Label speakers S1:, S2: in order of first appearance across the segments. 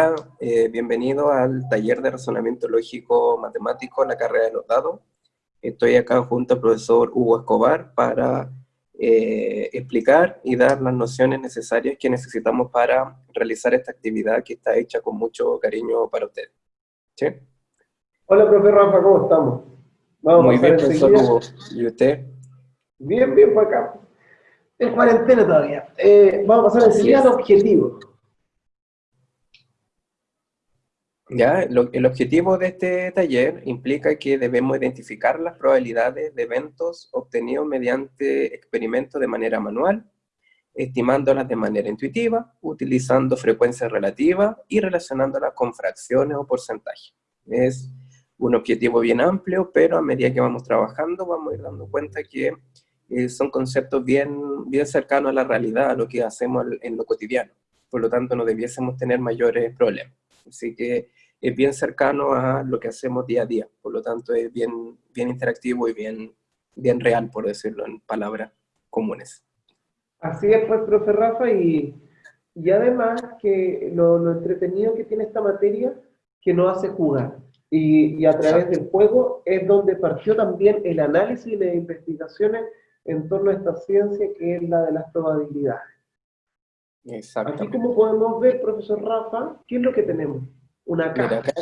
S1: Hola, eh, bienvenido al taller de razonamiento lógico matemático, la carrera de los dados. Estoy acá junto al profesor Hugo Escobar para eh, explicar y dar las nociones necesarias que necesitamos para realizar esta actividad que está hecha con mucho cariño para usted. ¿Sí?
S2: Hola, profe Rafa, ¿cómo estamos?
S1: Vamos Muy bien, profesor Hugo. ¿Y usted?
S2: Bien, bien, por acá. En cuarentena todavía. Eh, vamos a pasar enseguida al objetivo.
S1: Ya, el objetivo de este taller implica que debemos identificar las probabilidades de eventos obtenidos mediante experimentos de manera manual, estimándolas de manera intuitiva, utilizando frecuencias relativas y relacionándolas con fracciones o porcentajes. Es un objetivo bien amplio, pero a medida que vamos trabajando vamos a ir dando cuenta que eh, son conceptos bien, bien cercanos a la realidad, a lo que hacemos en lo cotidiano. Por lo tanto, no debiésemos tener mayores problemas. Así que es bien cercano a lo que hacemos día a día, por lo tanto es bien, bien interactivo y bien, bien real, por decirlo en palabras comunes.
S2: Así es, pues, profe Rafa, y, y además que lo, lo, entretenido que tiene esta materia, que nos hace jugar. Y, y a través del juego es donde partió también el análisis y las investigaciones en torno a esta ciencia que es la de las probabilidades. Exactamente. Aquí como podemos ver, profesor Rafa, ¿qué es lo que tenemos? Una caja,
S1: acá,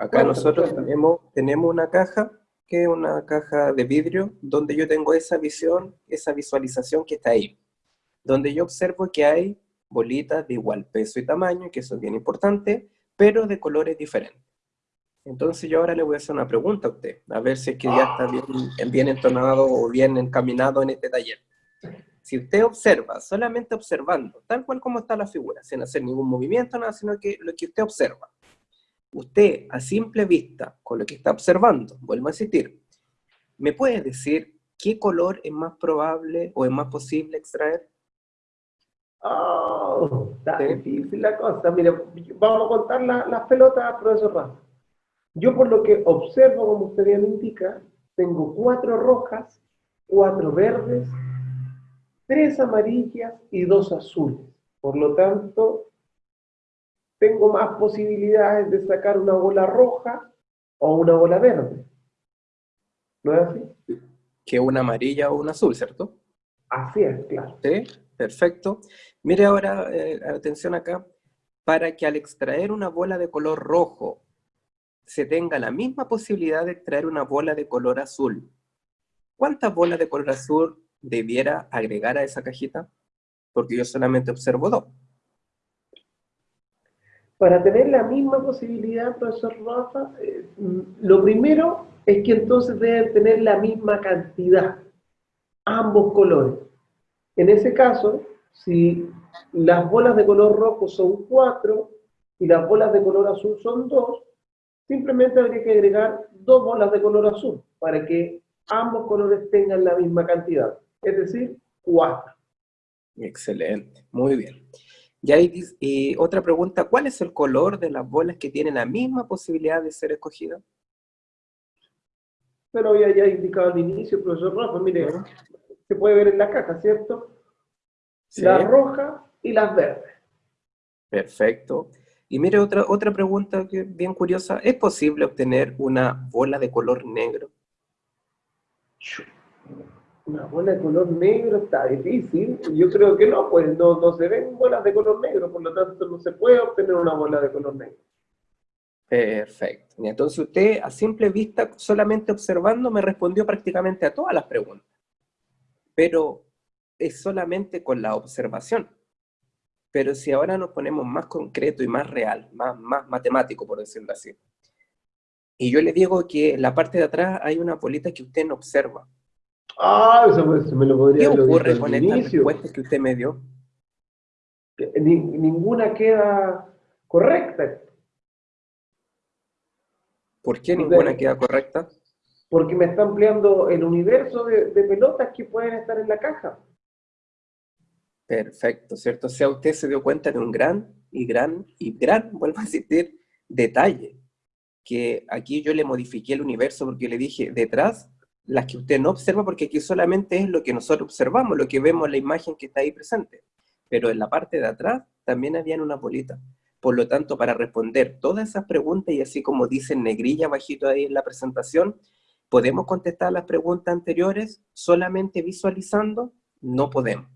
S1: Acá nosotros tenemos, tenemos una caja, que es una caja de vidrio, donde yo tengo esa visión, esa visualización que está ahí. Donde yo observo que hay bolitas de igual peso y tamaño, que eso es bien importante, pero de colores diferentes. Entonces yo ahora le voy a hacer una pregunta a usted, a ver si es que ya está bien, bien entonado o bien encaminado en este taller. Si usted observa, solamente observando, tal cual como está la figura, sin hacer ningún movimiento, nada, sino que lo que usted observa, usted a simple vista, con lo que está observando, vuelvo a insistir, ¿me puede decir qué color es más probable o es más posible extraer?
S2: Oh, está difícil la cosa. Mire, vamos a contar las pelotas, profesor Rafa. Yo por lo que observo, como usted bien indica, tengo cuatro rojas, cuatro verdes, tres amarillas y dos azules. Por lo tanto, tengo más posibilidades de sacar una bola roja o una bola verde. ¿No es así?
S1: Que una amarilla o una azul, ¿cierto?
S2: Así es, claro.
S1: Sí, perfecto. Mire ahora, eh, atención acá, para que al extraer una bola de color rojo se tenga la misma posibilidad de extraer una bola de color azul. ¿Cuántas bolas de color azul debiera agregar a esa cajita? Porque yo solamente observo dos.
S2: Para tener la misma posibilidad, profesor Rafa, eh, lo primero es que entonces deben tener la misma cantidad, ambos colores. En ese caso, si las bolas de color rojo son cuatro y las bolas de color azul son dos, simplemente habría que agregar dos bolas de color azul para que ambos colores tengan la misma cantidad es decir, 4.
S1: Excelente, muy bien. Y, otra pregunta, ¿cuál es el color de las bolas que tienen la misma posibilidad de ser escogidas?
S2: Pero había ya indicado al inicio, profesor Rafa, mire, se puede ver en la caja, ¿cierto? Sí. La roja y las verdes.
S1: Perfecto. Y mire, otra, otra pregunta que bien curiosa, ¿es posible obtener una bola de color negro?
S2: Una bola de color negro está difícil. Yo creo que no, pues no, no se ven bolas de color negro, por lo tanto no se puede obtener una bola de color negro.
S1: Perfecto. Entonces usted a simple vista, solamente observando, me respondió prácticamente a todas las preguntas. Pero es solamente con la observación. Pero si ahora nos ponemos más concreto y más real, más, más matemático, por decirlo así, y yo le digo que en la parte de atrás hay una bolita que usted no observa,
S2: Ah, eso, me lo podría
S1: ¿Qué ocurre con estas respuestas que usted me dio?
S2: ninguna queda correcta.
S1: ¿Por qué ninguna queda correcta?
S2: Porque me está ampliando el universo de, pelotas que pueden estar en la caja.
S1: Perfecto, ¿cierto? O sea, usted se dio cuenta de un gran y gran y gran, vuelvo a decir, detalle. Que aquí yo le modifiqué el universo porque le dije, detrás las que usted no observa, porque aquí solamente es lo que nosotros observamos, lo que vemos en la imagen que está ahí presente. Pero en la parte de atrás también había una bolita. Por lo tanto, para responder todas esas preguntas, y así como dice negrilla bajito ahí en la presentación, ¿podemos contestar las preguntas anteriores solamente visualizando? No podemos,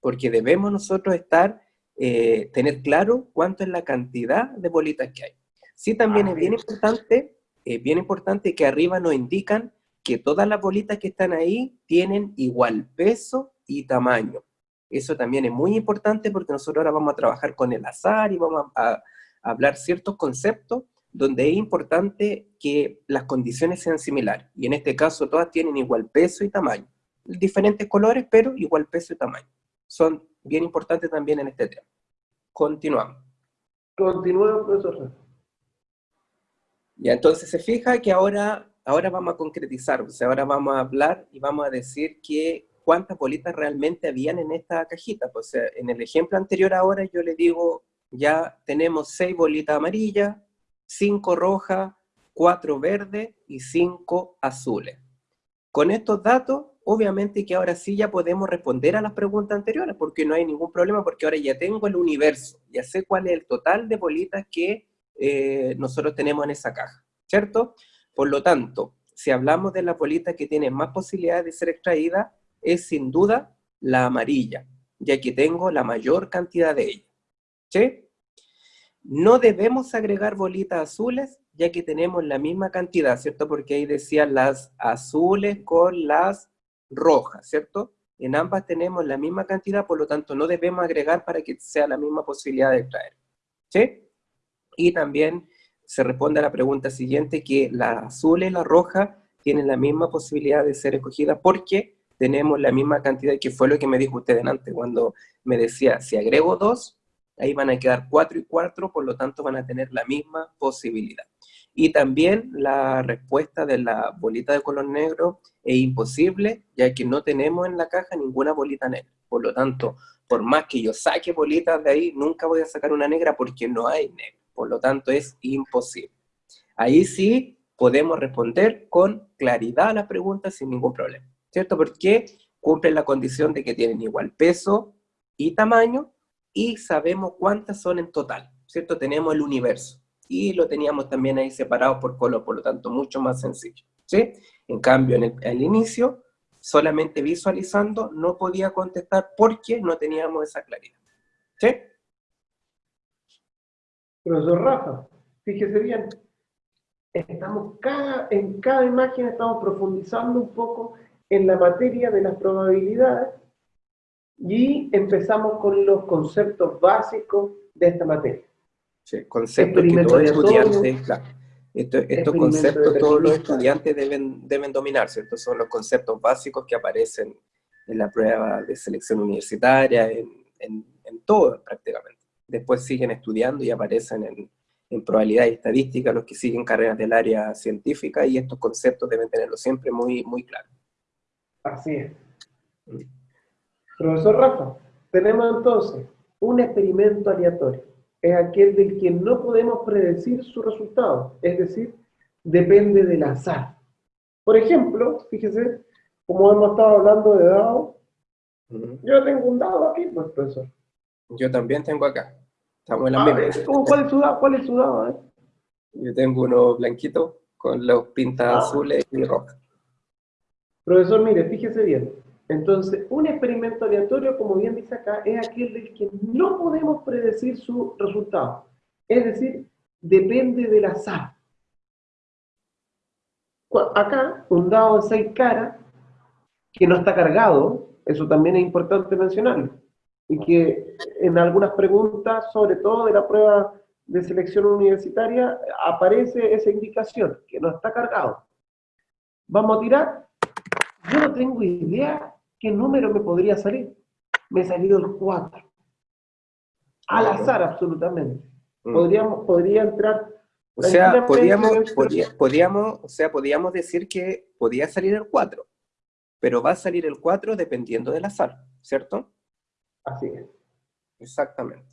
S1: porque debemos nosotros estar, eh, tener claro cuánto es la cantidad de bolitas que hay. Sí, también es bien importante, es bien importante que arriba nos indican que todas las bolitas que están ahí tienen igual peso y tamaño. Eso también es muy importante porque nosotros ahora vamos a trabajar con el azar y vamos a, hablar ciertos conceptos donde es importante que las condiciones sean similares. Y en este caso todas tienen igual peso y tamaño. Diferentes colores, pero igual peso y tamaño. Son bien importantes también en este tema. Continuamos.
S2: Continuamos, profesor.
S1: Ya, entonces se fija que ahora ahora vamos a concretizar, o sea, ahora vamos a hablar y vamos a decir que cuántas bolitas realmente habían en esta cajita. Pues, en el ejemplo anterior ahora yo le digo, ya tenemos seis bolitas amarillas, cinco rojas, cuatro verdes y cinco azules. Con estos datos, obviamente que ahora sí ya podemos responder a las preguntas anteriores, porque no hay ningún problema, porque ahora ya tengo el universo, ya sé cuál es el total de bolitas que eh, nosotros tenemos en esa caja, ¿cierto? Por lo tanto, si hablamos de la bolita que tiene más posibilidades de ser extraída, es sin duda la amarilla, ya que tengo la mayor cantidad de ella. ¿Sí? No debemos agregar bolitas azules, ya que tenemos la misma cantidad, ¿cierto? Porque ahí decían las azules con las rojas, ¿cierto? En ambas tenemos la misma cantidad, por lo tanto no debemos agregar para que sea la misma posibilidad de extraer. ¿Sí? Y también se responde a la pregunta siguiente, que la azul y la roja tienen la misma posibilidad de ser escogida porque tenemos la misma cantidad, que fue lo que me dijo usted antes, cuando me decía, si agrego dos, ahí van a quedar cuatro y cuatro, por lo tanto van a tener la misma posibilidad. Y también la respuesta de la bolita de color negro es imposible, ya que no tenemos en la caja ninguna bolita negra. Por lo tanto, por más que yo saque bolitas de ahí, nunca voy a sacar una negra porque no hay negra por lo tanto es imposible. Ahí sí podemos responder con claridad a las preguntas sin ningún problema, ¿cierto? Porque cumplen la condición de que tienen igual peso y tamaño y sabemos cuántas son en total, ¿cierto? Tenemos el universo y lo teníamos también ahí separado por color, por lo tanto mucho más sencillo, ¿sí? En cambio, en el, inicio, solamente visualizando, no podía contestar porque no teníamos esa claridad, ¿sí?
S2: Profesor Rafa, fíjese bien, estamos cada, en cada imagen estamos profundizando un poco en la materia de las probabilidades y empezamos con los conceptos básicos de esta materia.
S1: Sí, conceptos que todos estudiantes, claro, estos conceptos todos los estudiantes deben, deben dominar, ¿cierto? Son los conceptos básicos que aparecen en la prueba de selección universitaria, en, en, en todo prácticamente después siguen estudiando y aparecen en, probabilidad y estadística los que siguen carreras del área científica y estos conceptos deben tenerlo siempre muy, muy claro.
S2: Así es. Mm. Profesor Rafa, tenemos entonces un experimento aleatorio. Es aquel del que no podemos predecir su resultado, es decir, depende del azar. Por ejemplo, fíjese, como hemos estado hablando de dados, yo tengo un dado aquí, pues, profesor.
S1: Yo también tengo acá. Estamos en la
S2: misma. ¿Cuál es su dado? ¿Cuál es su dado? Eh?
S1: Yo tengo uno blanquito con los pintas ah. azules y rojas.
S2: Profesor, mire, fíjese bien. Entonces, un experimento aleatorio, como bien dice acá, es aquel del que no podemos predecir su resultado. Es decir, depende del azar. Acá, un dado de seis caras, que no está cargado, eso también es importante mencionarlo y que en algunas preguntas, sobre todo de la prueba de selección universitaria, aparece esa indicación, que no está cargado. Vamos a tirar. Yo no tengo idea qué número me podría salir. Me ha salido el 4. Al azar, absolutamente. Mm. Podríamos, podría entrar...
S1: O sea, podríamos, podíamos, o sea, podíamos decir que podía salir el 4, pero va a salir el 4 dependiendo del azar, ¿cierto?
S2: Así es.
S1: Exactamente.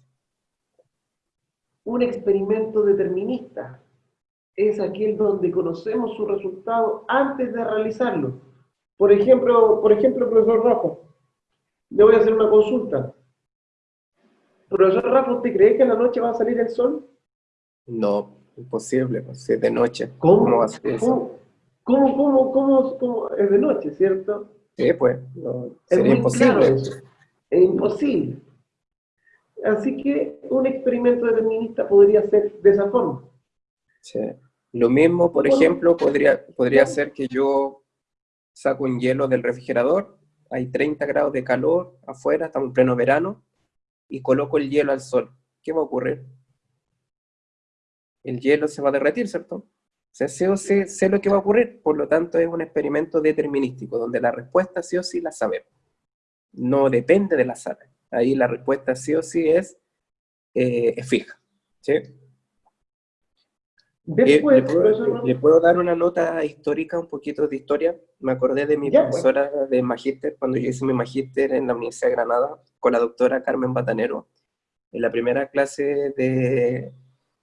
S2: Un experimento determinista es aquel donde conocemos su resultado antes de realizarlo. Por ejemplo, por ejemplo, profesor Rojo, le voy a hacer una consulta. Profesor Rafa, ¿usted cree que en la noche va a salir el sol?
S1: No, imposible, pues, es de noche.
S2: ¿Cómo, va a ser eso? ¿Cómo, cómo, cómo, cómo, es de noche, cierto?
S1: Sí, pues, sería imposible.
S2: Es imposible. Así que un experimento determinista podría ser de esa forma.
S1: Sí. Lo mismo, por ejemplo, podría, podría ser que yo saco un hielo del refrigerador, hay 30 grados de calor afuera, estamos en pleno verano, y coloco el hielo al sol. ¿Qué va a ocurrir? El hielo se va a derretir, ¿cierto? O sea, sí sé lo que va a ocurrir, por lo tanto es un experimento determinístico, donde la respuesta sí o sí la sabemos. No depende de la sala. Ahí la respuesta sí o sí es, eh, es fija. ¿sí? Después, le, puedo, dar una nota histórica, un poquito de historia? Me acordé de mi pues. profesora de magíster, cuando yo hice mi magíster en la Universidad de Granada, con la doctora Carmen Batanero, en la primera clase de,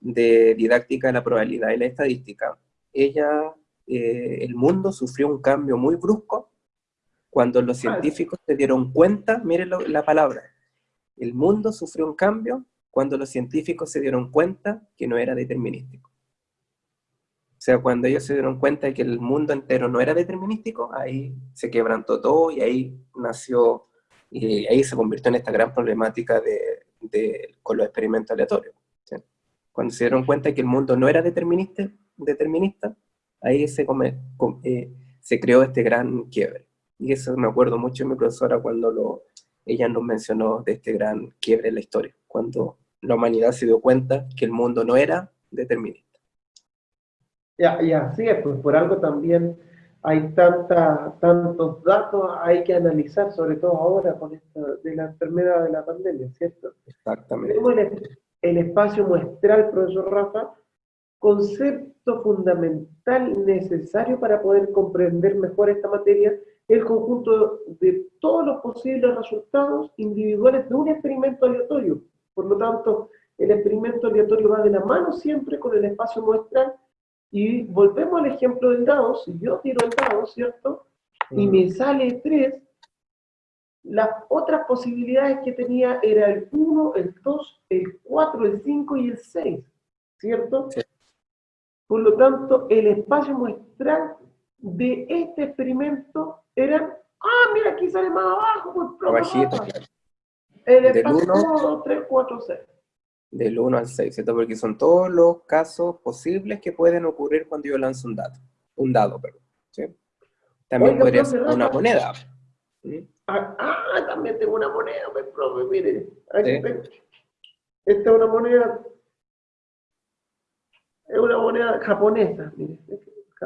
S1: de didáctica de la probabilidad y la estadística. Ella, eh, el mundo sufrió un cambio muy brusco cuando los científicos se dieron cuenta, miren la palabra, el mundo sufrió un cambio cuando los científicos se dieron cuenta que no era determinístico. O sea, cuando ellos se dieron cuenta de que el mundo entero no era determinístico, ahí se quebrantó todo y ahí nació, y ahí se convirtió en esta gran problemática de, con los experimentos aleatorios. Cuando se dieron cuenta de que el mundo no era determinista, determinista ahí se, eh, se creó este gran quiebre. Y eso me acuerdo mucho de mi profesora cuando lo, ella nos mencionó de este gran quiebre en la historia, cuando la humanidad se dio cuenta que el mundo no era determinista.
S2: Ya, y así es, pues por algo también hay tanta, tantos datos hay que analizar, sobre todo ahora con esto de la enfermedad de la pandemia, ¿cierto?
S1: Exactamente.
S2: Tenemos el, el espacio muestral, profesor Rafa, concepto fundamental necesario para poder comprender mejor esta materia, el conjunto de todos los posibles resultados individuales de un experimento aleatorio. Por lo tanto, el experimento aleatorio va de la mano siempre con el espacio muestral y volvemos al ejemplo del dado, si yo tiro el dado, ¿cierto? Y me sale 3, las otras posibilidades que tenía era el 1, el 2, el 4, el 5 y el 6, ¿cierto? Por lo tanto, el espacio muestral de este experimento era, ah, mira, aquí sale más abajo, pues,
S1: Abajito, claro.
S2: El espacio 1, 2, 3, 4, 6
S1: del 1 al 6, ¿cierto? Porque son todos los casos posibles que pueden ocurrir cuando yo lanzo un dato, un dado, perdón, ¿sí? También podría ser una moneda.
S2: Ah, ah, también tengo una moneda, pues, profe, mire, Esta es una moneda, es una moneda japonesa, mire.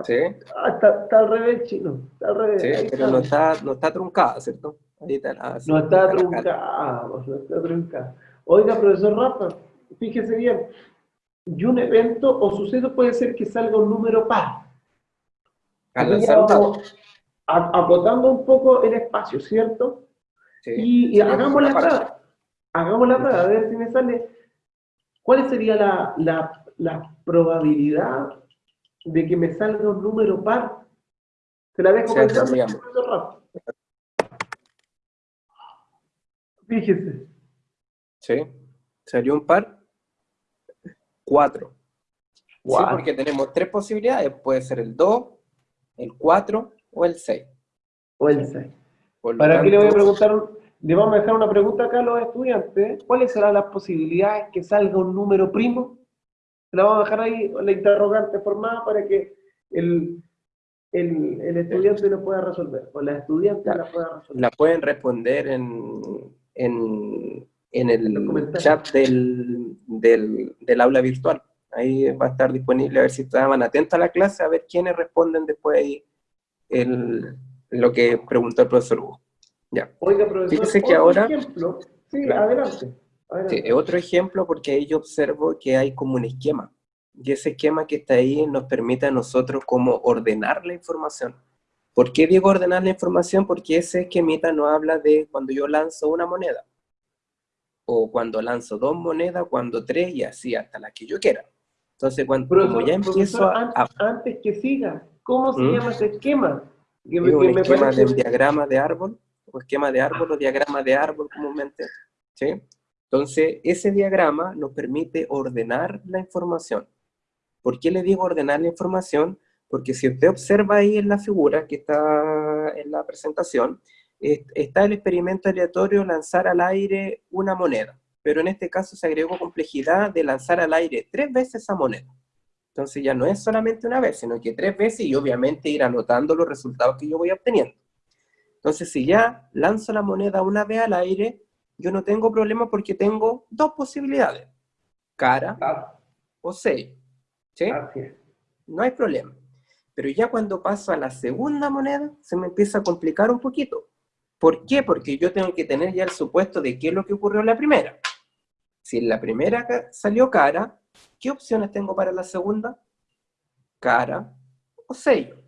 S1: ¿Sí?
S2: Ah, está, está, al revés, chino, está al revés.
S1: Sí, pero No, está, no está truncada, ¿cierto?
S2: Ahí está, ah, no está truncada, no está truncada. Oiga, profesor Rafa, fíjese bien, y un evento o suceso puede ser que salga un número par. Acotando un poco el espacio, ¿cierto? Sí, y, hagamos la prueba. Hagamos la prueba, a ver si me sale. ¿Cuál sería la, la, la, probabilidad de que me salga un número par? Se la dejo pensando, Rafa. Fíjese.
S1: Sí, salió un par. Cuatro. Sí, porque tenemos tres posibilidades. Puede ser el 2, el 4 o el 6.
S2: O el 6. Para aquí le voy a preguntar, le vamos a dejar una pregunta acá a los estudiantes. ¿Cuáles serán las posibilidades que salga un número primo? La vamos a dejar ahí, la interrogante formada para que el, el, el estudiante lo pueda resolver. O la estudiante la, pueda resolver.
S1: La pueden responder en, en en el chat del, del, del, aula virtual. Ahí va a estar disponible, a ver si estaban atentos a la clase, a ver quiénes responden después ahí el, lo que preguntó el profesor Hugo. Ya.
S2: Oiga, profesor, Fíjese
S1: que ahora...
S2: Ejemplo. Sí, adelante.
S1: Sí, otro ejemplo porque ahí yo observo que hay como un esquema. Y ese esquema que está ahí nos permite a nosotros como ordenar la información. ¿Por qué digo ordenar la información? Porque ese esquemita no habla de cuando yo lanzo una moneda o cuando lanzo dos monedas, cuando tres y así hasta las que yo quiera. Entonces, cuando como ya empiezo a,
S2: Antes que siga, ¿cómo se ¿Mm? llama ese esquema?
S1: Que, un esquema del diagrama de árbol, o esquema de árbol, o diagrama de árbol comúnmente, ¿sí? Entonces, ese diagrama nos permite ordenar la información. ¿Por qué le digo ordenar la información? Porque si usted observa ahí en la figura que está en la presentación, está el experimento aleatorio lanzar al aire una moneda, pero en este caso se agregó complejidad de lanzar al aire tres veces esa moneda. Entonces ya no es solamente una vez, sino que tres veces y obviamente ir anotando los resultados que yo voy obteniendo. Entonces si ya lanzo la moneda una vez al aire, yo no tengo problema porque tengo dos posibilidades, cara o sello. ¿sí? No hay problema. Pero ya cuando paso a la segunda moneda, se me empieza a complicar un poquito. ¿Por qué? Porque yo tengo que tener ya el supuesto de qué es lo que ocurrió en la primera. Si en la primera salió cara, ¿qué opciones tengo para la segunda? Cara o sello.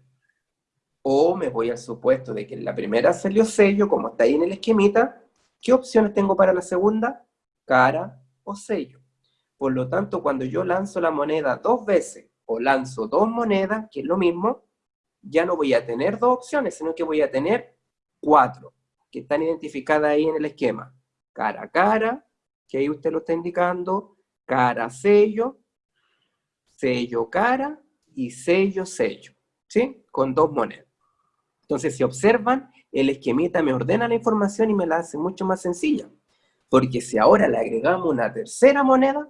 S1: O me voy al supuesto de que en la primera salió sello, como está ahí en el esquemita, ¿qué opciones tengo para la segunda? Cara o sello. Por lo tanto, cuando yo lanzo la moneda dos veces, o lanzo dos monedas, que es lo mismo, ya no voy a tener dos opciones, sino que voy a tener cuatro, que están identificadas ahí en el esquema. Cara a cara, que ahí usted lo está indicando, cara sello, sello cara y sello sello, ¿sí? Con dos monedas. Entonces, si observan, el esquemita me ordena la información y me la hace mucho más sencilla. Porque si ahora le agregamos una tercera moneda,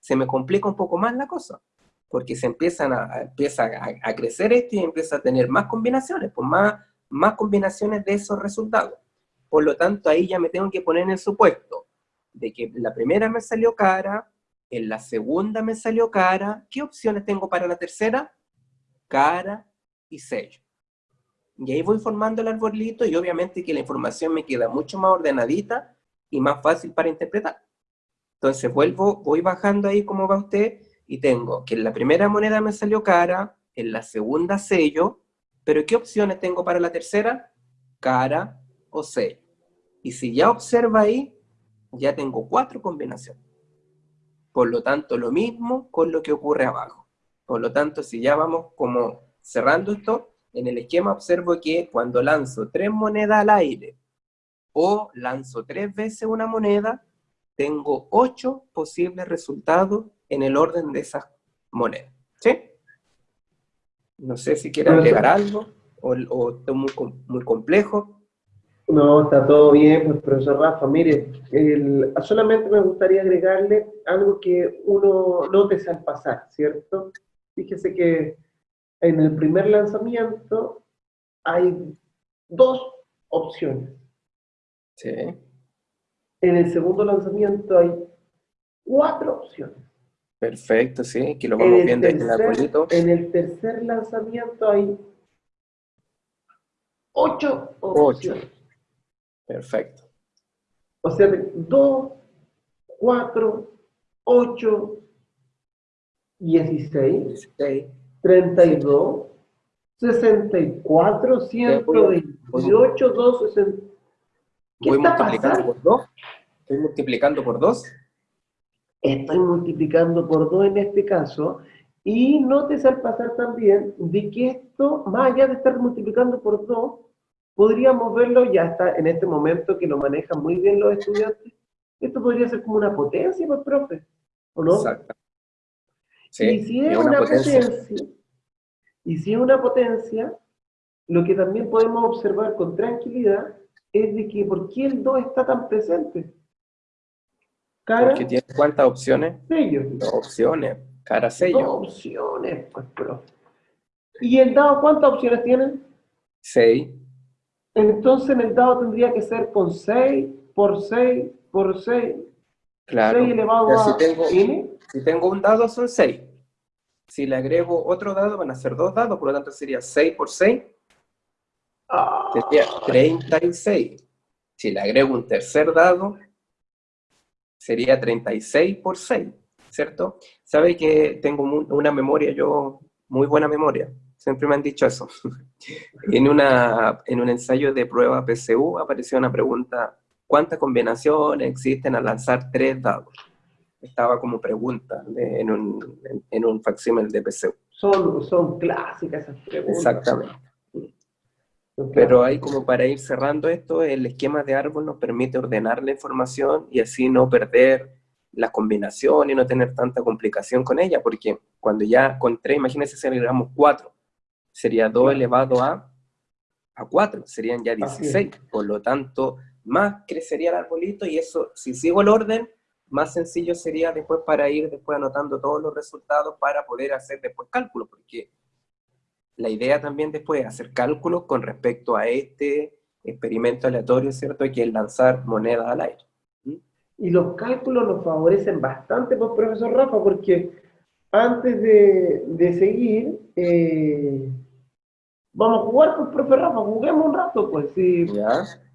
S1: se me complica un poco más la cosa porque se empiezan a, empieza a, crecer esto y empieza a tener más combinaciones, pues más, más combinaciones de esos resultados. Por lo tanto, ahí ya me tengo que poner en el supuesto de que la primera me salió cara, en la segunda me salió cara, ¿qué opciones tengo para la tercera? Cara y sello. Y ahí voy formando el arbolito y obviamente que la información me queda mucho más ordenadita y más fácil para interpretar. Entonces vuelvo, voy bajando ahí como va usted, y tengo que en la primera moneda me salió cara, en la segunda sello, pero ¿qué opciones tengo para la tercera? Cara o sello. Y si ya observa ahí, ya tengo cuatro combinaciones. Por lo tanto, lo mismo con lo que ocurre abajo. Por lo tanto, si ya vamos como cerrando esto, en el esquema observo que cuando lanzo tres monedas al aire o lanzo tres veces una moneda, tengo ocho posibles resultados en el orden de esas monedas. ¿Sí? No sé si quiere agregar algo o, o es muy, muy complejo.
S2: No, está todo bien, pues profesor Rafa, mire, solamente me gustaría agregarle algo que uno note al pasar, ¿cierto? Fíjese que en el primer lanzamiento hay dos opciones.
S1: Sí.
S2: En el segundo lanzamiento hay cuatro opciones.
S1: Perfecto, sí, que lo vamos viendo
S2: en el. En el tercer lanzamiento hay ocho opciones. Ocho.
S1: Perfecto.
S2: O sea, dos, cuatro, ocho, dieciséis. Dieciséis. 32, 64, 128, 260.
S1: ¿Qué voy está pasando? Por dos. Estoy multiplicando por 2.
S2: Estoy multiplicando por 2 en este caso. Y notes al pasar también de que esto, más allá de estar multiplicando por 2, podríamos verlo ya está en este momento que lo manejan muy bien los estudiantes. Esto podría ser como una potencia, pues, profe, ¿o no? Exacto. Sí, y si es, es una, una potencia, potencia y si es una potencia, lo que también podemos observar con tranquilidad es de que ¿por qué el 2 está tan presente?
S1: Cara. Porque tiene cuántas opciones?
S2: Sello.
S1: Dos opciones. Cara sello.
S2: Dos opciones, pues, pero. ¿Y el dado cuántas opciones tiene?
S1: Seis.
S2: Entonces en el dado tendría que ser con 6 por 6 por 6.
S1: Claro. 6 elevado a si tengo, Si tengo un dado son 6. Si le agrego otro dado van a ser dos dados, por lo tanto sería 6 por 6. Ah. Sería 36. Si le agrego un tercer dado, sería 36 por 6, ¿cierto? Sabe que tengo una memoria, yo, muy buena memoria, siempre me han dicho eso. en, una, en un ensayo de prueba PCU apareció una pregunta, ¿cuántas combinaciones existen al lanzar tres dados? Estaba como pregunta en, un, en, un facsímil de PCU.
S2: Son, son clásicas esas preguntas.
S1: Exactamente. Pero ahí como para ir cerrando esto, el esquema de árbol nos permite ordenar la información y así no perder la combinación y no tener tanta complicación con ella, porque cuando ya con 3, imagínense si agregamos 4, sería 2 elevado a, a 4, serían ya 16, por lo tanto, más crecería el arbolito y eso, si sigo el orden, más sencillo sería después para ir después anotando todos los resultados para poder hacer después cálculos, porque la idea también después es hacer cálculos con respecto a este experimento aleatorio, ¿cierto? Que es lanzar monedas al aire.
S2: ¿Mm? Y los cálculos nos favorecen bastante, pues, profesor Rafa, porque antes de, seguir, eh, vamos a jugar, pues, profesor Rafa, juguemos un rato, pues, sí.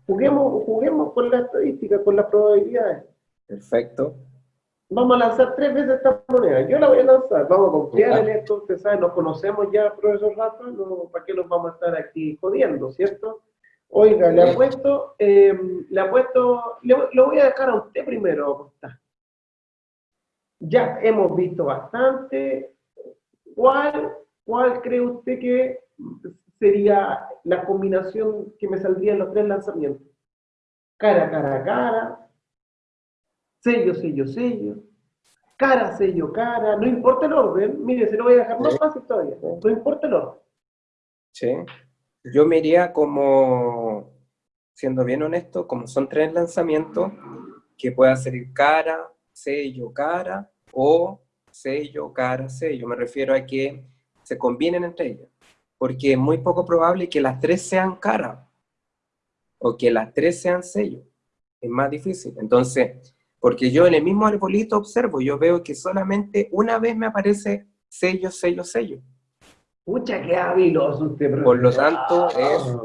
S2: Juguemos, juguemos con la estadística, con las probabilidades.
S1: Perfecto
S2: vamos a lanzar tres veces esta moneda. Yo la voy a lanzar, vamos a confiar en esto, usted sabe, nos conocemos ya, profesor Rafa, no, ¿para qué nos vamos a estar aquí jodiendo, cierto? Oiga, le apuesto, eh, le apuesto, le, lo voy a dejar a usted primero. Ya hemos visto bastante. ¿Cuál, ¿Cuál cree usted que sería la combinación que me saldría en los tres lanzamientos? Cara, cara, cara, sello, sello, sello, cara, sello, cara, no importa el orden, mire, se lo voy a dejar más fácil todavía, no importa el orden.
S1: Sí, yo me iría como, siendo bien honesto, como son tres lanzamientos, que pueda ser cara, sello, cara, o sello, cara, sello, me refiero a que se combinen entre ellas, porque es muy poco probable que las tres sean cara, o que las tres sean sello, es más difícil, entonces porque yo en el mismo arbolito observo, yo veo que solamente una vez me aparece sello, sello, sello.
S2: Pucha, qué habiloso usted.
S1: Por lo tanto, es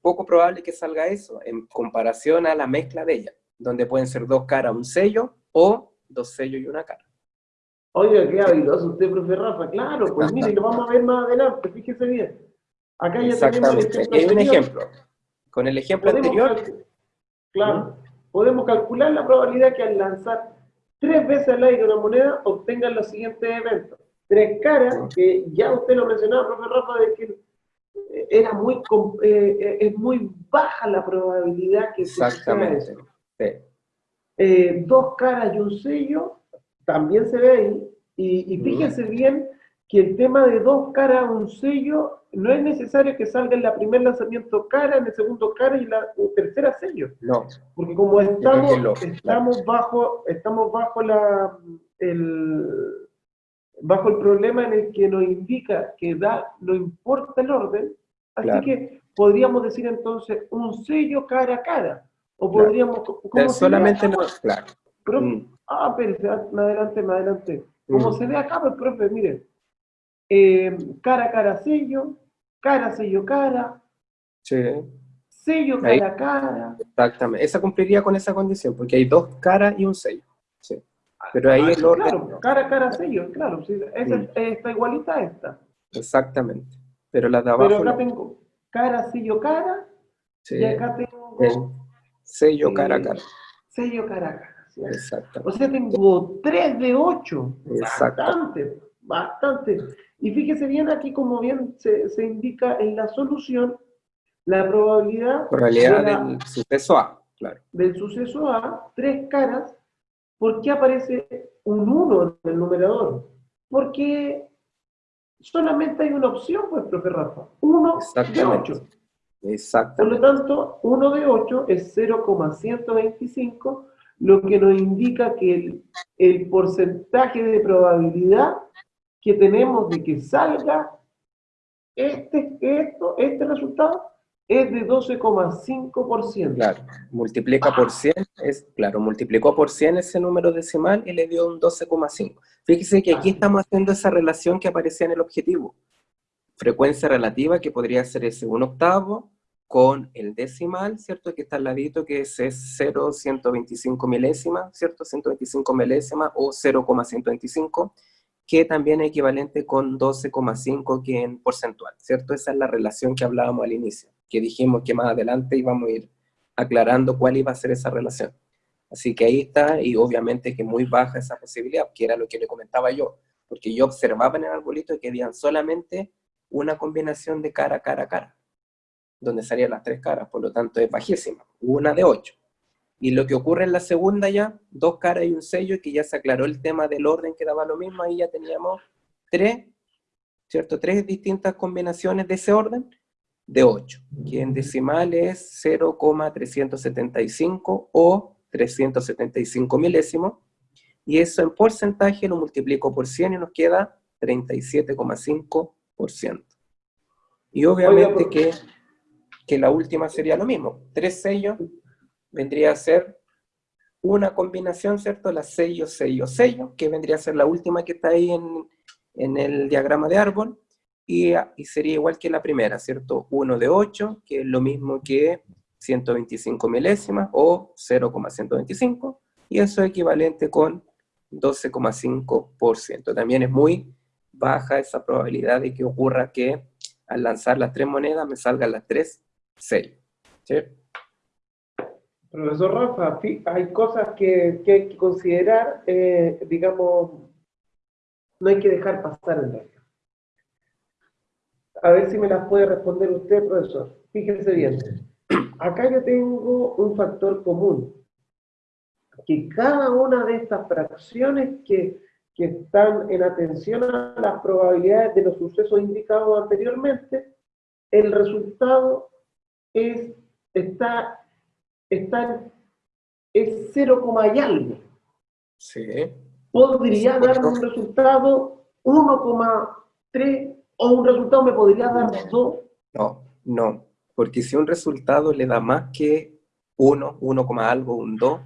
S1: poco probable que salga eso, en comparación a la mezcla de ella, donde pueden ser dos caras, un sello, o dos sellos y una cara.
S2: Oiga, qué habiloso usted, profe Rafa. Claro, pues mire, lo vamos a ver más adelante, fíjese bien.
S1: Acá ya tenemos Hay un ejemplo. Con el ejemplo anterior...
S2: Claro podemos calcular la probabilidad que al lanzar tres veces al aire una moneda obtengan los siguientes eventos. Tres caras, que ya usted lo mencionaba, profe Rafa, de que eh, era muy, eh, eh, es muy baja la probabilidad que
S1: Exactamente.
S2: Eh, dos caras y un sello, también se ve ahí, y, y fíjense bien que el tema de dos caras, un sello, no es necesario que salga en la primer lanzamiento cara, en el segundo cara y la tercera sello.
S1: No.
S2: Porque como estamos, estamos bajo, estamos bajo la el bajo el problema en el que nos indica que da, no importa el orden, así que podríamos decir entonces un sello cara a cara. O podríamos.
S1: ¿cómo solamente no, claro.
S2: Mm. Ah, pero me adelante, me adelante. Como mm. se ve acá, pues, profe, mire, eh, cara, cara, sello, cara, sello, cara.
S1: Sí.
S2: Sello, cara, cara.
S1: Exactamente. Esa cumpliría con esa condición, porque hay dos caras y un sello. Sí. Pero ahí el orden...
S2: Claro, cara, cara, sello, claro. Sí, esa mm. está igualita a esta.
S1: Exactamente. Pero la de abajo...
S2: Pero acá tengo cara, sello, cara. Sí. Y acá tengo...
S1: sello, cara, cara.
S2: Sello, cara, cara. Exacto. O sea, tengo 3 de 8. Bastante, bastante. Y fíjese bien aquí, como bien se, indica en la solución, la probabilidad,
S1: probabilidad del suceso A, claro.
S2: Del suceso A, tres caras, ¿por qué aparece un 1 en el numerador? Porque solamente hay una opción, pues, profe Rafa, 1 de 8.
S1: Exacto.
S2: Por lo tanto, 1 de 8 es 0,125, lo que nos indica que el, el porcentaje de probabilidad que tenemos de que salga este, esto, este resultado es de 12,5%.
S1: Claro, multiplica por 100, es, claro, multiplicó por 100 ese número decimal y le dio un 12,5. Fíjese que aquí estamos haciendo esa relación que aparecía en el objetivo. Frecuencia relativa, que podría ser ese 1 octavo, con el decimal, ¿cierto? Que está al ladito, que es 0,125 milésimas, ¿cierto? 125 milésimas o 0,125 que también es equivalente con 12,5 que en porcentual, ¿cierto? Esa es la relación que hablábamos al inicio, que dijimos que más adelante íbamos a ir aclarando cuál iba a ser esa relación. Así que ahí está, y obviamente que muy baja esa posibilidad, que era lo que le comentaba yo, porque yo observaba en el arbolito que habían solamente una combinación de cara, cara, cara. donde salían las tres caras, por lo tanto es bajísima, una de 8. Y lo que ocurre en la segunda ya, dos caras y un sello, que ya se aclaró el tema del orden que daba lo mismo, ahí ya teníamos tres, ¿cierto? Tres distintas combinaciones de ese orden, de 8, que en decimal es 0,375 o 375 milésimos, y eso en porcentaje lo multiplico por 100 y nos queda 37,5%. Y obviamente que, que la última sería lo mismo, tres sellos vendría a ser una combinación, ¿cierto? La sello, sello, sello, que vendría a ser la última que está ahí en, en el diagrama de árbol, y, y, sería igual que la primera, ¿cierto? 1 de 8, que es lo mismo que 125 milésimas, o 0,125, y eso es equivalente con 12,5%. También es muy baja esa probabilidad de que ocurra que al lanzar las tres monedas me salgan las tres sellos. ¿sí?
S2: Profesor Rafa, hay cosas que, hay que considerar, eh, digamos, no hay que dejar pasar en realidad. A ver si me las puede responder usted, profesor. Fíjense bien. Acá yo tengo un factor común. Que cada una de estas fracciones que, que están en atención a las probabilidades de los sucesos indicados anteriormente, el resultado es, está está es 0, y algo.
S1: Sí.
S2: Podría dar un resultado 1,3 o un resultado me podría dar 2.
S1: No, no, porque si un resultado le da más que 1, 1, algo, un 2,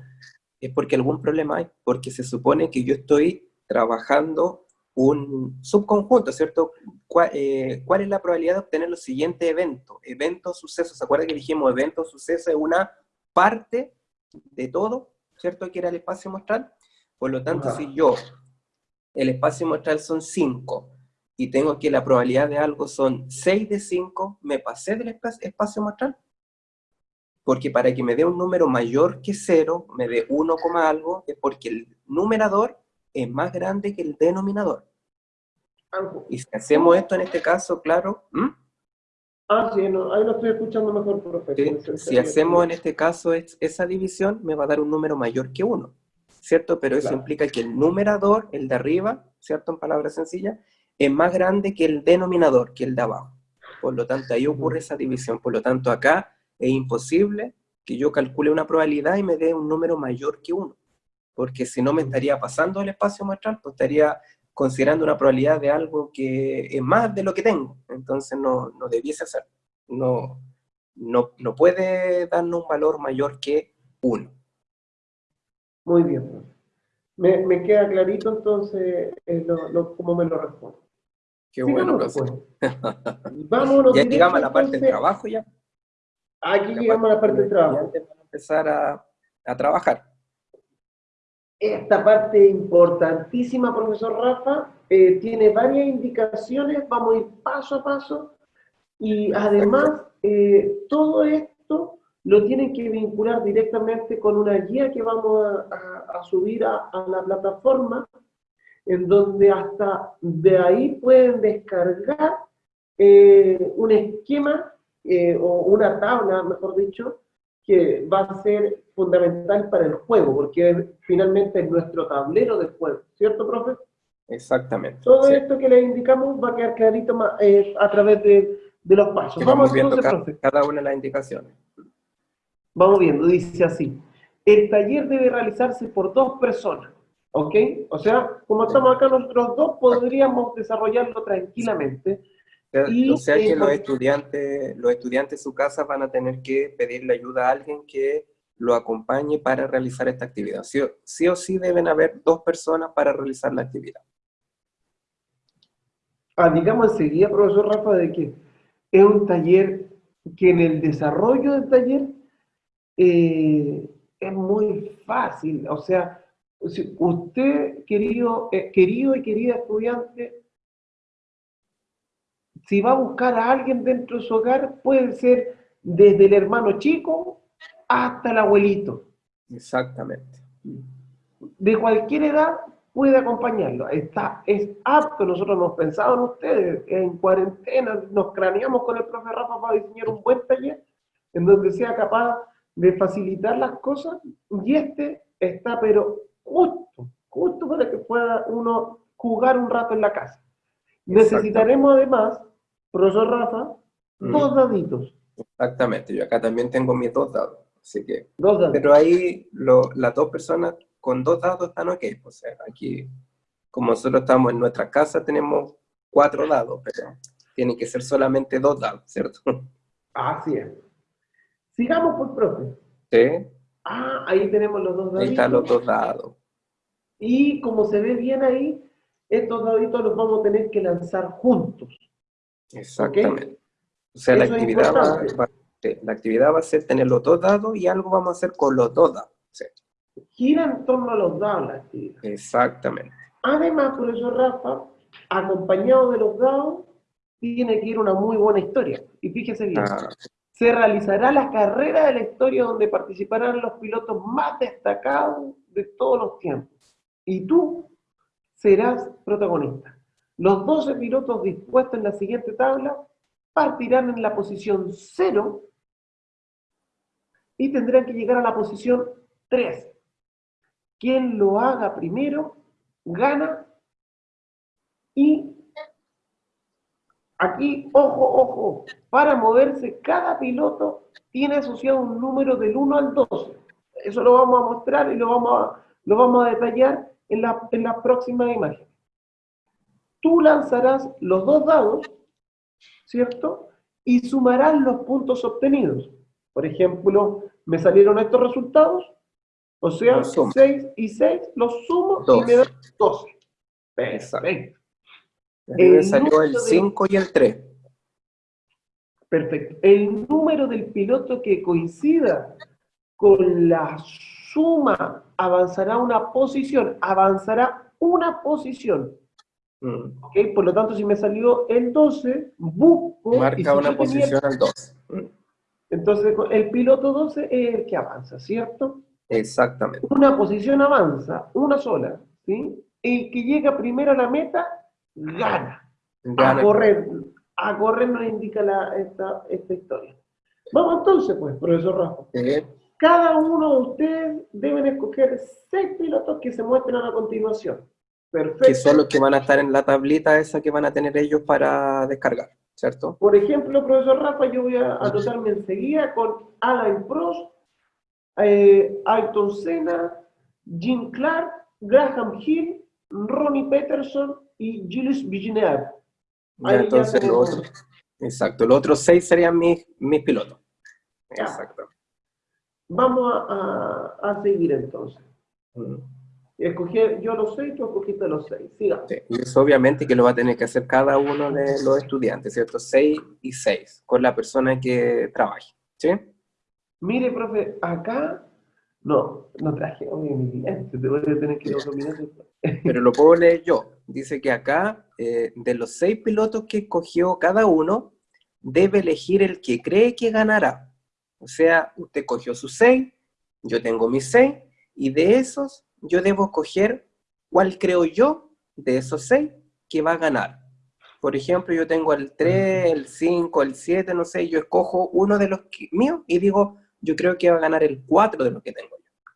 S1: es porque algún problema hay, porque se supone que yo estoy trabajando un subconjunto, ¿cierto? Eh, ¿Cuál, es la probabilidad de obtener los siguientes eventos? Eventos, sucesos, ¿se acuerdan que dijimos eventos, sucesos es una parte de todo, ¿cierto? Que era el espacio muestral. Por lo tanto, si yo, el espacio muestral son 5, y tengo que la probabilidad de algo son 6 de 5, me pasé del espacio muestral. Porque para que me dé un número mayor que 0, me dé 1, algo, es porque el numerador es más grande que el denominador. Y si hacemos esto en este caso, claro,
S2: Ah, sí, no, ahí lo estoy escuchando mejor, profe.
S1: si hacemos en este caso esa división, me va a dar un número mayor que 1, ¿cierto? Pero eso implica que el numerador, el de arriba, ¿cierto? En palabras sencillas, es más grande que el denominador, que el de abajo. Por lo tanto, ahí ocurre esa división. Por lo tanto, acá es imposible que yo calcule una probabilidad y me dé un número mayor que 1. Porque si no me estaría pasando el espacio muestral, pues estaría considerando una probabilidad de algo que es más de lo que tengo. Entonces no, no debiese ser. No, no, no puede darnos un valor mayor que 1.
S2: Muy bien. Me, me, queda clarito entonces eh, lo, lo, cómo me lo responde.
S1: Qué bueno, pues. Vámonos. Ya llegamos a la parte del trabajo ya.
S2: Aquí llegamos a la parte del trabajo.
S1: Antes de empezar a, a trabajar
S2: esta parte importantísima, profesor Rafa, eh, tiene varias indicaciones, vamos a ir paso a paso, y además eh, todo esto lo tienen que vincular directamente con una guía que vamos a, subir a, la plataforma, en donde hasta de ahí pueden descargar eh, un esquema o una tabla, mejor dicho, que va a ser fundamental para el juego, porque finalmente es nuestro tablero de juego, ¿cierto, profe?
S1: Exactamente.
S2: Todo esto que le indicamos va a quedar clarito eh, a través de, de los pasos.
S1: Vamos, viendo cada, cada una de las indicaciones.
S2: Vamos viendo, dice así. El taller debe realizarse por dos personas, ¿ok? O sea, como estamos acá nosotros dos, podríamos desarrollarlo tranquilamente
S1: o sea que los estudiantes, los estudiantes de su casa van a tener que pedirle ayuda a alguien que lo acompañe para realizar esta actividad. Sí, sí o sí deben haber dos personas para realizar la actividad.
S2: Ah, digamos enseguida, profesor Rafa, de que es un taller que en el desarrollo del taller eh, es muy fácil. O sea, usted, querido, eh, querido y querida estudiante, si va a buscar a alguien dentro de su hogar, puede ser desde el hermano chico hasta el abuelito.
S1: Exactamente.
S2: De cualquier edad puede acompañarlo. Está, es apto, nosotros hemos pensado en ustedes, en cuarentena, nos craneamos con el profe Rafa para diseñar un buen taller en donde sea capaz de facilitar las cosas y este está pero justo, justo para que pueda uno jugar un rato en la casa. Necesitaremos además, profesor Rafa, mm. dos daditos.
S1: Exactamente, yo acá también tengo mis dos dados, así que... Dos dados. Pero ahí las dos personas con dos dados están ok. O sea, aquí, como nosotros estamos en nuestra casa, tenemos cuatro dados, pero tienen que ser solamente dos dados, ¿cierto?
S2: Así es. Sigamos por profe.
S1: Sí.
S2: Ah, ahí tenemos los dos dados.
S1: Ahí están los dos dados.
S2: Y como se ve bien ahí, estos daditos los vamos a tener que lanzar juntos.
S1: Exactamente. O sea, la actividad, va, la actividad va a ser tener los dos dados y algo vamos a hacer con los dos dados. ¿sí?
S2: gira en torno a los dados la actividad.
S1: Exactamente.
S2: Además, por eso Rafa, acompañado de los dados, tiene que ir una muy buena historia. Y fíjese bien, ah. se realizará la carrera de la historia donde participarán los pilotos más destacados de todos los tiempos. Y tú serás protagonista. Los 12 pilotos dispuestos en la siguiente tabla partirán en la posición 0 y tendrán que llegar a la posición 3. Quien lo haga primero, gana. Y aquí, ojo, ojo, para moverse, cada piloto tiene asociado un número del 1 al 12. Eso lo vamos a mostrar y lo vamos a, lo vamos a detallar en en la próxima imagen. Tú lanzarás los dos dados, ¿cierto? Y sumarás los puntos obtenidos. Por ejemplo, me salieron estos resultados, o sea, 6 y 6 los sumo y me da 12.
S1: Perfecto. me salió el 5 y el 3.
S2: Perfecto. El número del piloto que coincida con la suma avanzará una posición, avanzará una posición. Mm. ¿Okay? Por lo tanto, si me salió el 12, busco...
S1: Marca una posición al 12.
S2: Entonces, el piloto 12 es el que avanza, ¿cierto?
S1: Exactamente.
S2: Una posición avanza, una sola, ¿sí? El que llega primero a la meta, gana. A correr, a correr nos indica la, esta, esta historia. Vamos entonces, pues, profesor Rafa. Cada uno de ustedes deben escoger seis pilotos que se muestren a la continuación.
S1: Perfecto. Que son los que van a estar en la tablita esa que van a tener ellos para descargar, ¿cierto?
S2: Por ejemplo, profesor Rafa, yo voy a anotarme enseguida con Alain Prost, eh, Ayrton Senna, Jim Clark, Graham Hill, Ronnie Peterson y Julius Villeneuve.
S1: entonces, exacto, los otros seis serían mis, mis pilotos. Exacto.
S2: Vamos a, a, seguir entonces. Escogí, yo los seis, tú escogiste los seis. Siga.
S1: y eso obviamente que lo va a tener que hacer cada uno de los estudiantes, ¿cierto? Seis y seis, con la persona que trabaje. ¿Sí?
S2: Mire, profe, acá no, no traje obviamente, te voy a tener que dominar
S1: Pero lo puedo leer yo. Dice que acá, eh, de los seis pilotos que escogió cada uno, debe elegir el que cree que ganará. O sea, usted cogió sus seis, yo tengo mis seis, y de esos yo debo escoger cuál creo yo, de esos seis, que va a ganar. Por ejemplo, yo tengo el 3, el 5, el 7, no sé, yo escojo uno de los míos y digo, yo creo que va a ganar el 4 de lo que tengo yo.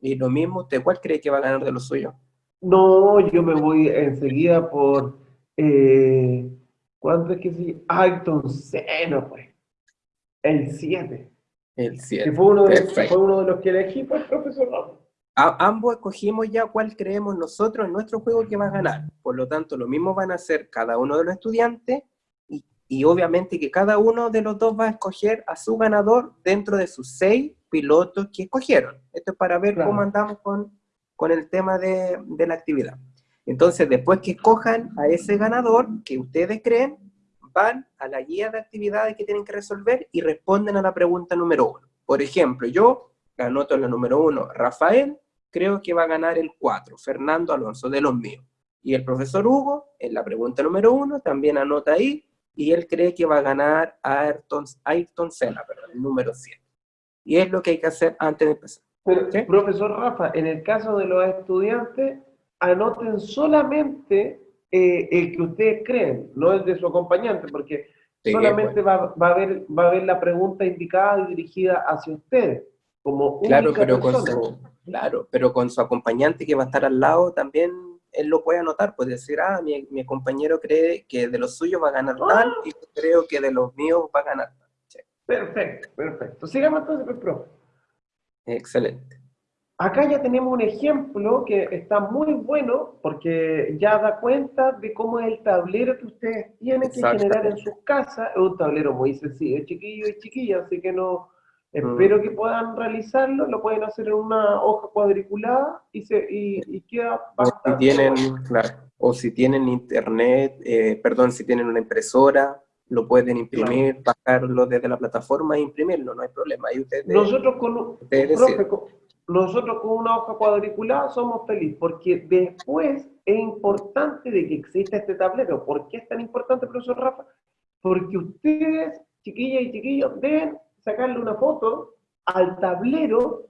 S1: Y lo mismo, ¿usted cuál cree que va a ganar de lo suyo?
S2: No, yo me voy enseguida por, eh, ¿cuánto es que sí? Ayrton Senna, pues. El 7.
S1: El 7.
S2: Fue, uno de, fue uno de los que elegí, pues, profesor
S1: Ambos escogimos ya cuál creemos nosotros en nuestro juego que va a ganar. Por lo tanto, lo mismo van a hacer cada uno de los estudiantes y obviamente que cada uno de los dos va a escoger a su ganador dentro de sus seis pilotos que escogieron. Esto es para ver cómo andamos con, con el tema de, de, la actividad. Entonces, después que escojan a ese ganador que ustedes creen, van a la guía de actividades que tienen que resolver y responden a la pregunta número uno. Por ejemplo, yo anoto en la número uno, Rafael, creo que va a ganar el 4, Fernando Alonso, de los míos. Y el profesor Hugo, en la pregunta número uno, también anota ahí, y él cree que va a ganar a Ayrton, Ayrton Senna, perdón, el número 7. Y es lo que hay que hacer antes de empezar.
S2: Profesor Rafa, en el caso de los estudiantes, anoten solamente eh, el que ustedes creen, no el de su acompañante, porque solamente va, va, a ver, va a ver la pregunta indicada y dirigida hacia ustedes, como
S1: claro, pero con su, Claro, pero con su acompañante que va a estar al lado también él lo puede anotar, puede decir, ah, mi, mi compañero cree que de los suyos va a ganar tal y creo que de los míos va a ganar tal.
S2: Perfecto, perfecto. Sigamos entonces, pues, profe.
S1: Excelente.
S2: Acá ya tenemos un ejemplo que está muy bueno porque ya da cuenta de cómo es el tablero que ustedes tienen que generar en sus casas. Es un tablero muy sencillo, chiquillo y chiquilla, así que no... Espero mm. que puedan realizarlo, lo pueden hacer en una hoja cuadriculada y, se, y, queda
S1: bastante... O si tienen, claro, o si tienen internet, eh, perdón, si tienen una impresora, lo pueden imprimir, bajarlo desde la plataforma e imprimirlo, no hay problema. Ahí ustedes,
S2: nosotros, con, nosotros con una hoja cuadriculada somos felices, porque después es importante de que exista este tablero. ¿Por qué es tan importante, profesor Rafa? Porque ustedes, chiquillas y chiquillos, deben sacarle una foto al tablero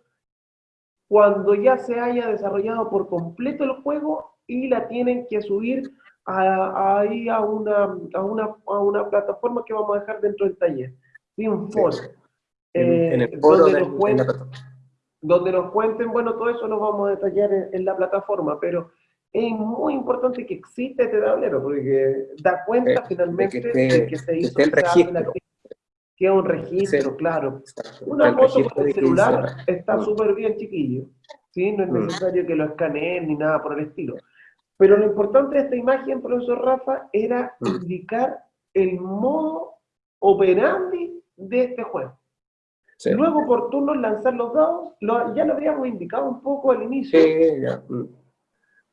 S2: cuando ya se haya desarrollado por completo el juego y la tienen que subir ahí a una, a, una, a una plataforma que vamos a dejar dentro del taller. Sí, un foro. en, el eh, foro donde, nos cuenten, donde nos cuenten, bueno, todo eso lo vamos a detallar en, la plataforma, pero es muy importante que exista este tablero, porque da cuenta eh, finalmente de que, se hizo
S1: el registro.
S2: Que es un registro, claro. Una foto con el celular está súper bien, chiquillo. ¿sí? No es mm. necesario que lo escaneen ni nada por el estilo. Pero lo importante de esta imagen, profesor Rafa, era mm. indicar el modo operandi de este juego. Luego por turnos lanzar los dados, ya lo habíamos indicado un poco al inicio. Sí, ya. Mm.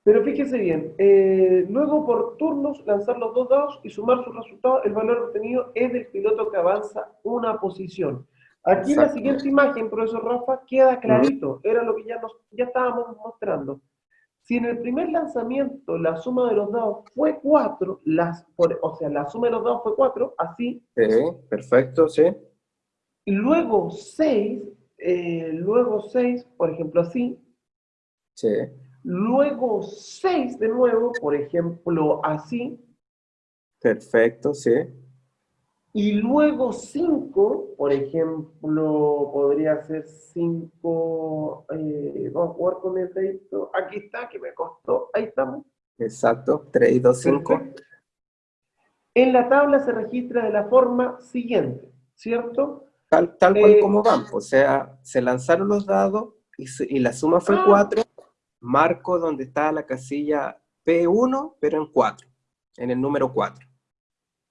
S2: Pero fíjese bien, eh, luego por turnos lanzar los dos dados y sumar sus resultados, el valor obtenido es del piloto que avanza una posición. Aquí en la siguiente imagen, profesor Rafa, queda clarito, era lo que ya, nos, ya estábamos mostrando. Si en el primer lanzamiento la suma de los dados fue 4, las, o sea, la suma de los dados fue 4, así.
S1: Sí, perfecto, sí.
S2: Y luego 6, eh, luego 6, por ejemplo, así.
S1: Sí.
S2: Luego 6 de nuevo, por ejemplo, así.
S1: Perfecto, sí.
S2: Y luego 5, por ejemplo, podría ser 5, eh, vamos a jugar con el dedito, aquí está, que me costó, ahí estamos.
S1: Exacto, 3, 2, 5.
S2: En la tabla se registra de la forma siguiente, ¿cierto?
S1: Tal, tal cual eh, como van, o sea, se lanzaron los dados y, la suma fue 4, ah. Marco donde está la casilla P1, pero en 4, en el número 4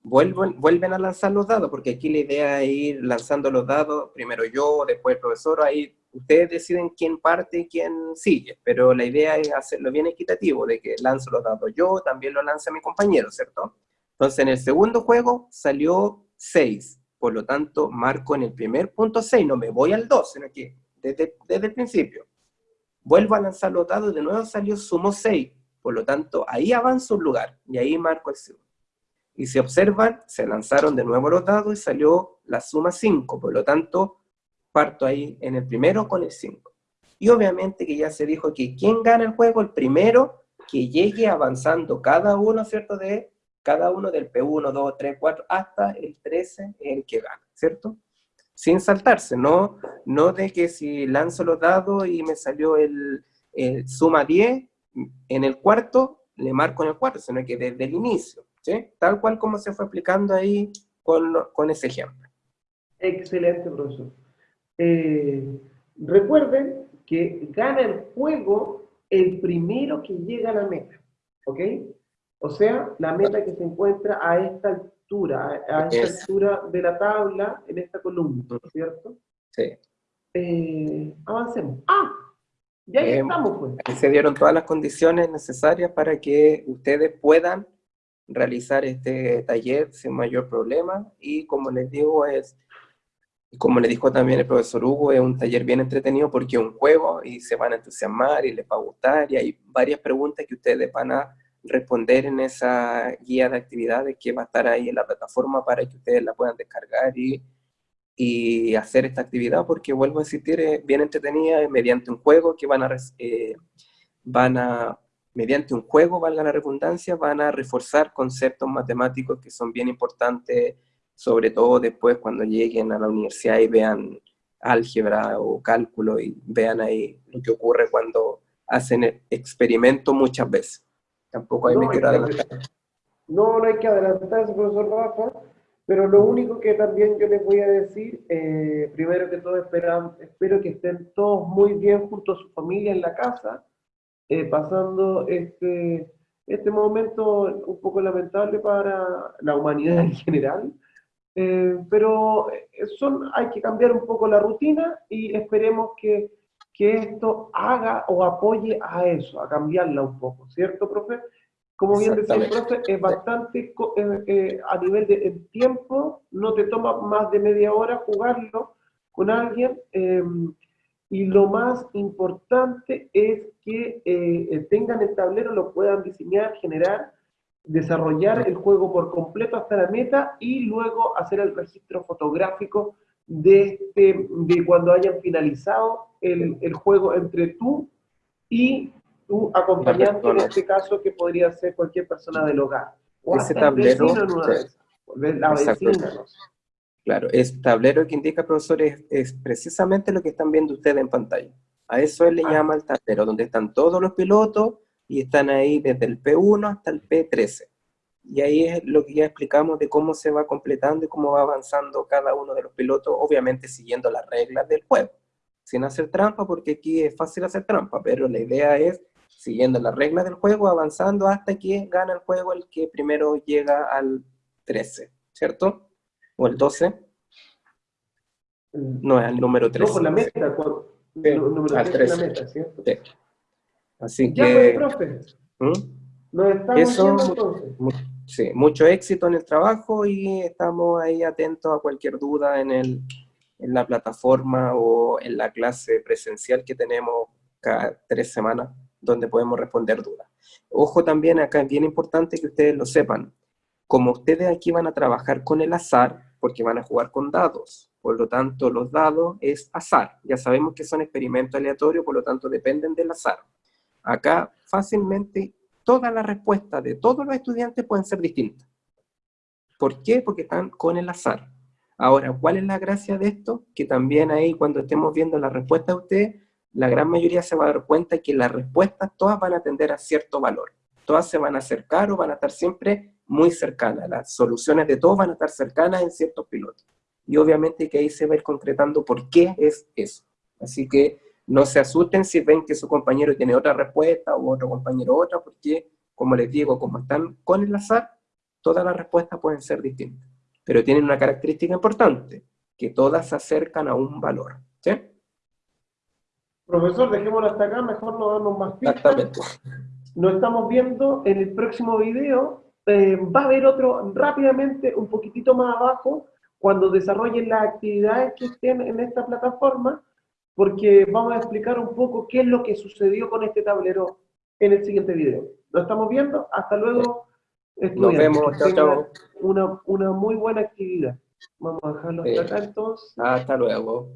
S1: vuelven, a lanzar los dados, porque aquí la idea es ir lanzando los dados, primero yo, después el profesor, ahí ustedes deciden quién parte y quién sigue, pero la idea es hacerlo bien equitativo, de que lanzo los dados yo, también lo lanza mi compañero, ¿cierto? Entonces en el segundo juego salió 6, por lo tanto marco en el primer punto 6, no me voy al 2, sino que desde, desde el principio. Vuelvo a lanzar los dados, de nuevo salió sumo 6, por lo tanto ahí avanzo un lugar, y ahí marco el segundo. Y si observan, se lanzaron de nuevo los dados y salió la suma 5, por lo tanto, parto ahí en el primero con el 5. Y obviamente que ya se dijo que ¿quién gana el juego? El primero que llegue avanzando cada uno, ¿cierto? De cada uno del P1, 2, 3, 4, hasta el 13 en el que gana, ¿cierto? Sin saltarse, no, no de que si lanzo los dados y me salió el, suma 10, en el cuarto le marco en el cuarto, sino que desde el inicio. Tal cual como se fue aplicando ahí con, ese ejemplo.
S2: Excelente, profesor. Eh, recuerden que gana el juego el primero que llega a la meta, ¿ok? O sea, la meta que se encuentra a esta altura, a, esta altura de la tabla, en esta columna, ¿cierto?
S1: Sí.
S2: Eh, avancemos. ¡Ah! Ya ahí estamos, pues.
S1: Se dieron todas las condiciones necesarias para que ustedes puedan realizar este taller sin mayor problema y como les digo es, como le dijo también el profesor Hugo, es un taller bien entretenido porque es un juego y se van a entusiasmar y les va a gustar y hay varias preguntas que ustedes van a responder en esa guía de actividades que va a estar ahí en la plataforma para que ustedes la puedan descargar y, y hacer esta actividad porque vuelvo a insistir, es bien entretenida mediante un juego que van a, eh, van a mediante un juego, valga la redundancia, van a reforzar conceptos matemáticos que son bien importantes, sobre todo después cuando lleguen a la universidad y vean álgebra o cálculo y vean ahí lo que ocurre cuando hacen experimentos muchas veces. Tampoco hay
S2: no,
S1: que adelantar.
S2: No, no hay que adelantarse, profesor Rafa, pero lo único que también yo les voy a decir, eh, primero que todo esperan, espero que estén todos muy bien junto a su familia en la casa, eh, pasando este, este momento un poco lamentable para la humanidad en general, eh, pero son, hay que cambiar un poco la rutina y esperemos que, que esto haga o apoye a eso, a cambiarla un poco, ¿cierto, profe? Como bien decía el profe, es bastante, eh, a nivel de tiempo, no te toma más de media hora jugarlo con alguien, em, y lo más importante es que eh, tengan el tablero, lo puedan diseñar, generar, desarrollar el juego por completo hasta la meta y luego hacer el registro fotográfico de, este, de cuando hayan finalizado el, el juego entre tú y tu acompañante, en este caso, que podría ser cualquier persona del hogar.
S1: O ese tablero, la vecina, Claro, ese tablero que indica, profesor, es, precisamente lo que están viendo ustedes en pantalla. A eso él le ah. llama el tablero, donde están todos los pilotos y están ahí desde el P1 hasta el P13. Y ahí es lo que ya explicamos de cómo se va completando y cómo va avanzando cada uno de los pilotos, obviamente siguiendo las reglas del juego. Sin hacer trampa, porque aquí es fácil hacer trampa, pero la idea es siguiendo las reglas del juego, avanzando hasta que gana el juego el que primero llega al 13, ¿cierto? o el 12. No, es el número 13. No,
S2: por la meta, por, el número
S1: al 13. La meta, ¿cierto? Sí. Así
S2: ya
S1: que...
S2: Pues, profe. ¿Mm? Nos estamos Eso, entonces.
S1: Sí, mucho éxito en el trabajo y estamos ahí atentos a cualquier duda en, el, en la plataforma o en la clase presencial que tenemos cada tres semanas, donde podemos responder dudas. Ojo también, acá es bien importante que ustedes lo sepan, como ustedes aquí van a trabajar con el azar, porque van a jugar con dados, por lo tanto los dados es azar. Ya sabemos que son experimentos aleatorios, por lo tanto dependen del azar. Acá fácilmente todas las respuestas de todos los estudiantes pueden ser distintas. ¿Por qué? Porque están con el azar. Ahora, ¿cuál es la gracia de esto? Que también ahí cuando estemos viendo la respuesta de ustedes, la gran mayoría se va a dar cuenta que las respuestas todas van a tender a cierto valor. Todas se van a acercar o van a estar siempre muy cercana. Las soluciones de todos van a estar cercanas en ciertos pilotos. Y obviamente que ahí se va a ir concretando por qué es eso. Así que no se asusten si ven que su compañero tiene otra respuesta o otro compañero otra, porque, como les digo, como están con el azar, todas las respuestas pueden ser distintas. Pero tienen una característica importante, que todas se acercan a un valor. ¿sí?
S2: Profesor, dejémoslo hasta acá, mejor no darnos más pistas.
S1: Exactamente.
S2: Nos estamos viendo en el próximo video eh, va a haber otro rápidamente, un poquitito más abajo, cuando desarrollen las actividades que estén en esta plataforma, porque vamos a explicar un poco qué es lo que sucedió con este tablero en el siguiente video. Lo estamos viendo, hasta luego.
S1: Nos vemos, chao, chao.
S2: Una, una muy buena actividad. Vamos a dejarlo hasta acá entonces.
S1: Hasta luego.